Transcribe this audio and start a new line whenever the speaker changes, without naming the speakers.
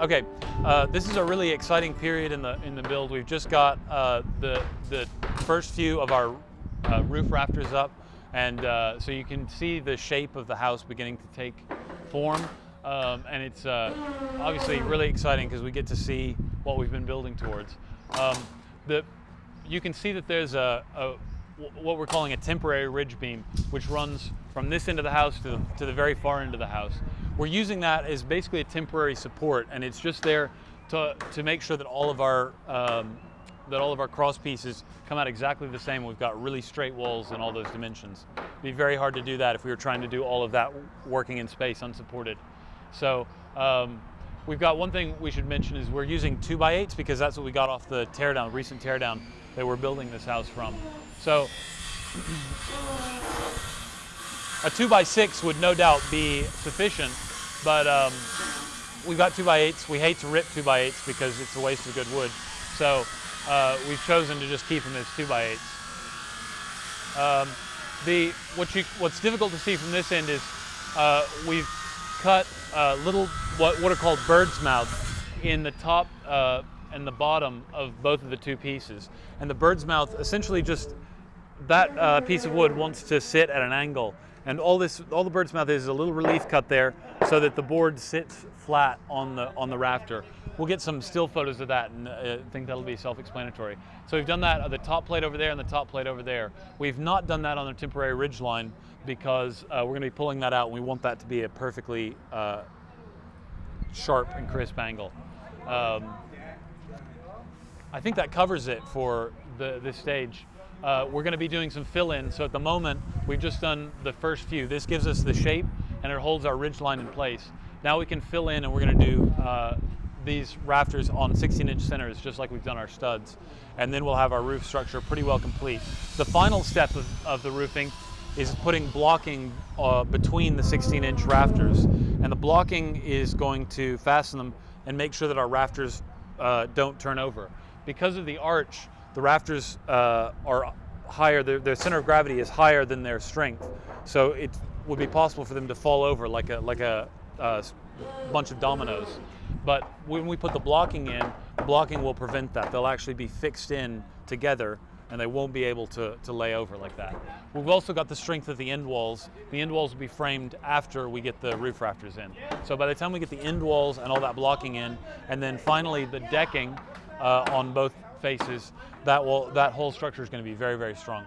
Okay, uh, this is a really exciting period in the in the build. We've just got uh, the the first few of our uh, roof rafters up, and uh, so you can see the shape of the house beginning to take form. Um, and it's uh, obviously really exciting because we get to see what we've been building towards. Um, the, you can see that there's a, a what we're calling a temporary ridge beam, which runs from this end of the house to the, to the very far end of the house. We're using that as basically a temporary support, and it's just there to, to make sure that all of our um, that all of our cross pieces come out exactly the same. We've got really straight walls in all those dimensions. It'd be very hard to do that if we were trying to do all of that working in space unsupported. So um, we've got one thing we should mention is we're using two by eights because that's what we got off the teardown, recent teardown that we're building this house from. So a two by six would no doubt be sufficient, but um, we've got two by eights. We hate to rip two by eights because it's a waste of good wood. So uh, we've chosen to just keep them as two by eights. Um, the what you, what's difficult to see from this end is uh, we've cut uh, little what, what are called bird's mouths in the top uh, and the bottom of both of the two pieces. And the bird's mouth essentially just that uh, piece of wood wants to sit at an angle. And all this, all the bird's mouth is a little relief cut there so that the board sits flat on the, on the rafter. We'll get some still photos of that and uh, I think that'll be self-explanatory. So we've done that on the top plate over there and the top plate over there. We've not done that on the temporary ridge line because uh, we're gonna be pulling that out and we want that to be a perfectly uh, sharp and crisp angle. Um, I think that covers it for the, this stage. Uh, we're going to be doing some fill-in, so at the moment we've just done the first few. This gives us the shape and it holds our ridge line in place. Now we can fill in and we're going to do uh, these rafters on 16 inch centers just like we've done our studs. And then we'll have our roof structure pretty well complete. The final step of, of the roofing is putting blocking uh, between the 16 inch rafters. And the blocking is going to fasten them and make sure that our rafters uh, don't turn over because of the arch, the rafters uh, are higher, their, their, center of gravity is higher than their strength. So it would be possible for them to fall over like a, like a, bunch of dominoes. But when we put the blocking in, the blocking will prevent that. They'll actually be fixed in together and they won't be able to, to lay over like that. We've also got the strength of the end walls. The end walls will be framed after we get the roof rafters in. So by the time we get the end walls and all that blocking in, and then finally the decking uh, on both faces, that will that whole structure is going to be very very strong.